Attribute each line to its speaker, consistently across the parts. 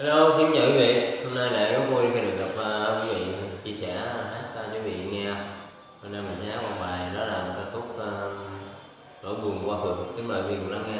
Speaker 1: Hello, xin chào quý vị. Hôm nay lại có vui khi được gặp uh, quý vị chia sẻ ờ, hát uh, cho quý vị nghe. Hôm nay mình sẽ hát một bài đó là một ca khúc uh, nỗi buồn qua phượng. Kính mời quý vị cùng lắng nghe.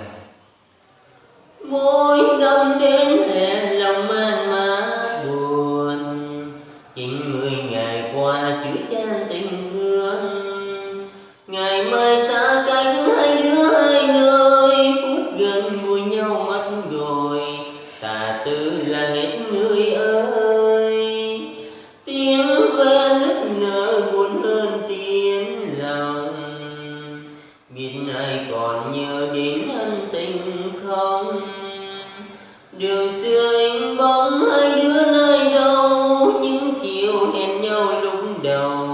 Speaker 2: Đường xưa anh bóng hai đứa nơi đâu, những chiều hẹn nhau lúc đầu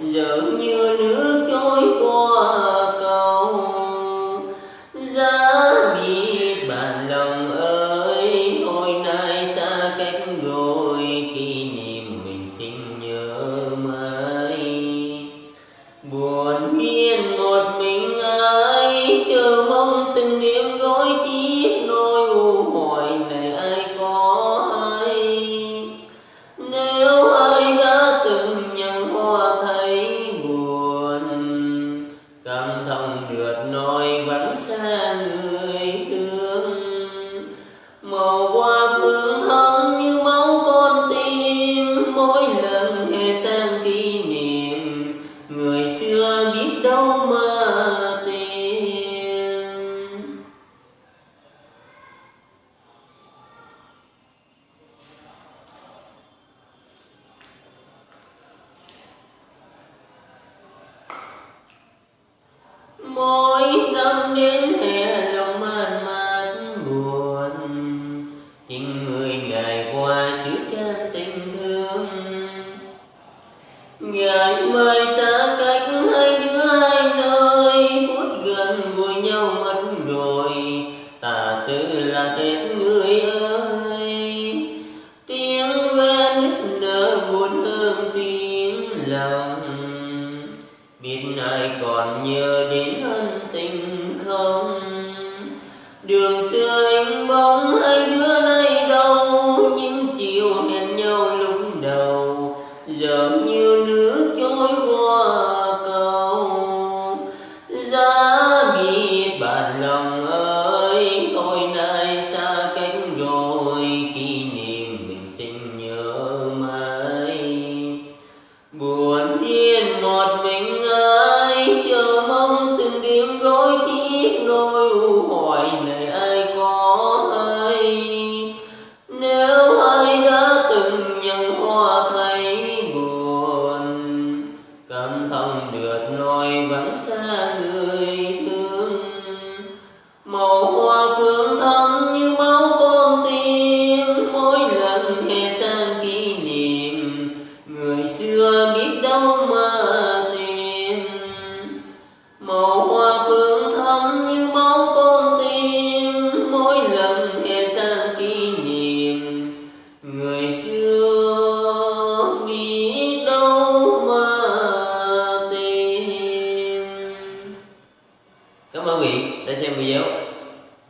Speaker 2: giờ như nước trôi qua cầu. Giá biết bạn lòng ơi Oh. Ngày mai xa cách hai đứa hai nơi phút gần vui nhau mất rồi tà tư là hết người ơi. Tiếng ve nức nở buồn hơn tiếng lòng. Biết ai còn nhớ đến ân tình không? Đường xưa anh bóng hai đứa nay đâu những chiều hẹn nhau lúc đầu. Giờ như ơi, thôi nay xa cách rồi kỷ niệm mình xin nhớ mãi. Buồn yên một mình ai chờ mong từng đêm gối chiếc nỗi u hoài này. Đã
Speaker 1: xem video.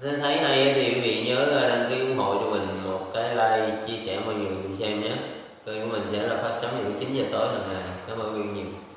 Speaker 1: Nếu thấy hay thì quý vị nhớ ờ, đăng ký ủng hộ cho mình một cái like, chia sẻ mọi người cùng xem nhé. Kênh của mình sẽ là phát sóng vào lúc 9 giờ tối hàng ngày. Cảm ơn quý vị nhiều.